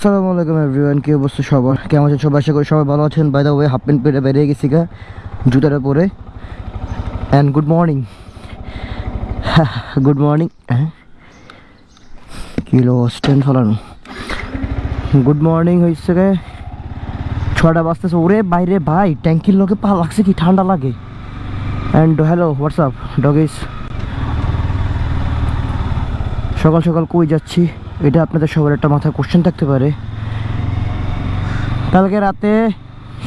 আসসালামু আলাইকুম এভরিওয়ান, কি অবস্থা সবার? কেমন আছেন সবাই? আশা করি সবাই ভালো আছেন। By the way half pant পেরে বেরিয়ে গেছি গা, জুতাটা পরে। And good morning good morning kilo stand ফলানো গুড মর্নিং হয়েছে গে। ছটা বাজতেছে, ওরে বাইরে ভাই, ট্যাঙ্কির লোকে পা লাগছে কি, ঠান্ডা লাগে। অ্যান্ড হ্যালো হোয়াটসঅ্যাপ ডগিস সকাল সকাল কই যাচ্ছি? এটা আপনাদের সবার একটা মাথায় কোশ্চেন থাকতে পারে। কালকে রাতে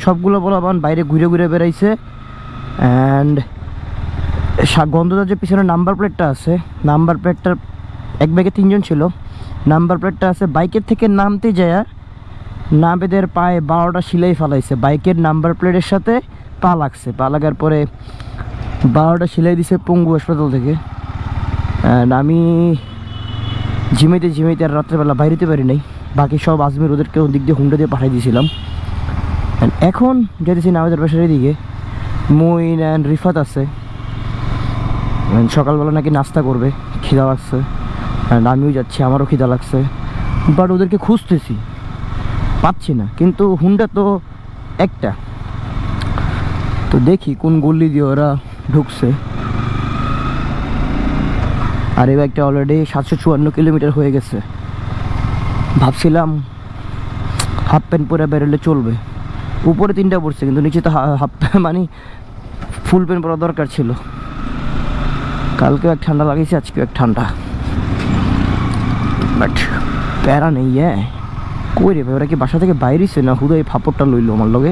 সবগুলো বলাবান বাইরে ঘুরে ঘুরে বেড়াইছে। অ্যান্ড গন্ধদার যে পিছনে নাম্বার প্লেটটা আছে নাম্বার প্লেটটার এক ব্যাগে তিনজন ছিল। নাম্বার প্লেটটা আছে, বাইকের থেকে নামতে যায় নামেদের পায়ে বারোটা সিলাই ফালাইছে। বাইকের নাম্বার প্লেটের সাথে পা লাগছে। পা লাগার পরে বারোটা সিলাই দিছে পঙ্গু হাসপাতাল থেকে। অ্যান্ড আমি ঝিমাইতে ঝিমাইতে আর রাত্রেবেলা বাইরেতে পারি নাই। বাকি সব আজমির ওদেরকে ওদিক দিয়ে হুন্ডা দিয়ে পাঠিয়ে দিয়েছিলাম। এখন যেতেছি নামাজের বাসার দিকে মুইন অ্যান্ড রিফাত আছে। সকালবেলা নাকি নাস্তা করবে, খিদা লাগছে। অ্যান্ড আমিও যাচ্ছি, আমারও খিদা লাগছে। বাট ওদেরকে খুঁজতেছি। পাচ্ছি না, কিন্তু হুন্ডা তো একটা। তো দেখি কোন গল্লি দিয়ে ওরা ঢুকছে। আর এই বাইকটা অলরেডি সাতশো চুয়ান্ন কিলোমিটার হয়ে গেছে। ভাবছিলাম হাফ প্যান্ট পরে বেরোলে চলবে। উপরে তিনটা পড়ছে, কিন্তু নিচে তো হাফ প্যান্ট মানে ফুল প্যান্ট পরা দরকার ছিল। কালকে এক ঠান্ডা লাগিয়েছে আজকে এক ঠান্ডা। বাট প্যারা নেই হ্যাঁ? কই রে ওরা কি বাসা থেকে বাইরেছে না হুদা এই ফাপড়টা লইলো আমার লগে?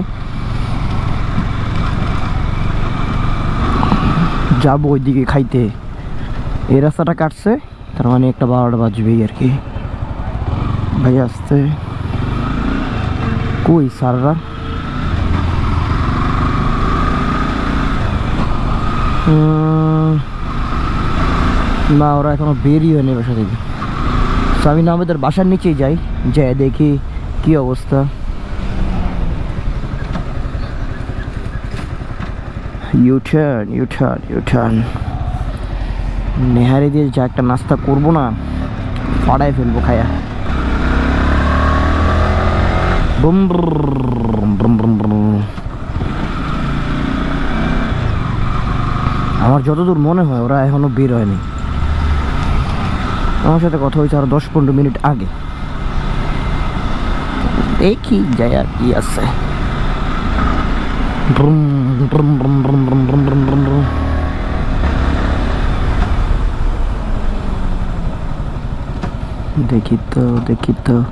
যাব ওইদিকে খাইতে। এই রাস্তাটা কাটছে, তার মানে একটা বারোটা বাজবেই আর কি। ভাই আসতে কই সাররা? না, ওরা এখনও বেরিয়ে হয়নি বাসা থেকে। আমি না আমাদের বাসার নিচেই যাই যাই দেখি কি অবস্থা। ইউটার্ন ইউটার্ন ইউটার্ন নেহারি দিয়ে যা একটা নাস্তা করব না ফাড়াই ফেলব খায়া। আমার যতদূর মনে হয় ওরা এখনও বের হয়নি আমার সাথে কথা হয়েছে আরও দশ পনেরো মিনিট আগে দেখি যাই আর কি আছে ব্রুম, ব্রুম, ব্রুম, ব্রুম, ব্রুম, ব্রুম, ব্রুম, ব্রুম। দেখি তো দেখি তো।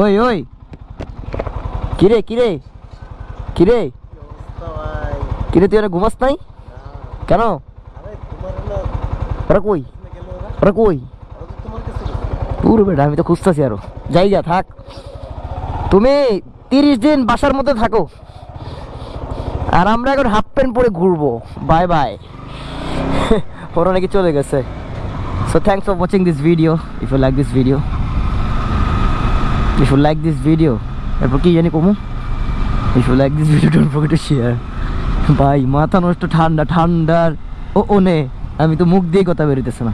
ওই ওই। কিরে কিরে? কিরে? কিরে, তুই ওরা ঘুমাস নাই? কেন? কই? কই? বেটা, আমি তো খুঁজতেছি আরও। যাই যা, থাক। তুমি তিরিশ দিন বাসার মধ্যে থাকো। আর আমরা এখন হাফ প্যান্ট পরে ঘুরবো। Bye bye. ওরা নাকি চলে গেছে। So thanks for watching this video. If you like this video, if you like this video, If you like this video, don't forget to share. ভাই মাথা নষ্ট ঠান্ডা ঠান্ডার ও ও নে আমি তো মুখ দিয়ে কথা বেরোতেছে না